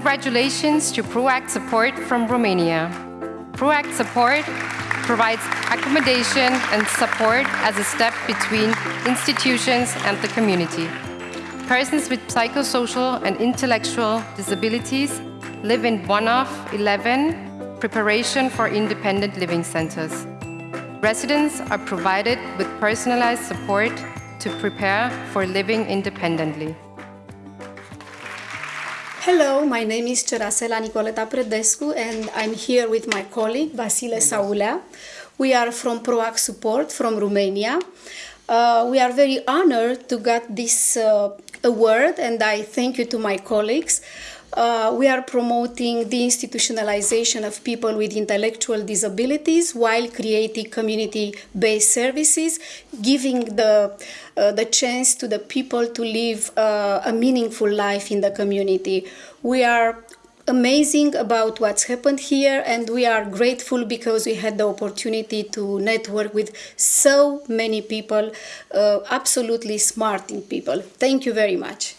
Congratulations to PROACT Support from Romania. PROACT Support provides accommodation and support as a step between institutions and the community. Persons with psychosocial and intellectual disabilities live in one of 11 preparation for independent living centers. Residents are provided with personalized support to prepare for living independently. Hello, my name is Cerasela Nicoleta Predescu and I'm here with my colleague Vasile Saulea. We are from PROACT Support from Romania. Uh, we are very honored to get this uh, award and I thank you to my colleagues. Uh, we are promoting deinstitutionalization of people with intellectual disabilities while creating community-based services, giving the, uh, the chance to the people to live uh, a meaningful life in the community. We are amazing about what's happened here and we are grateful because we had the opportunity to network with so many people, uh, absolutely smart people. Thank you very much.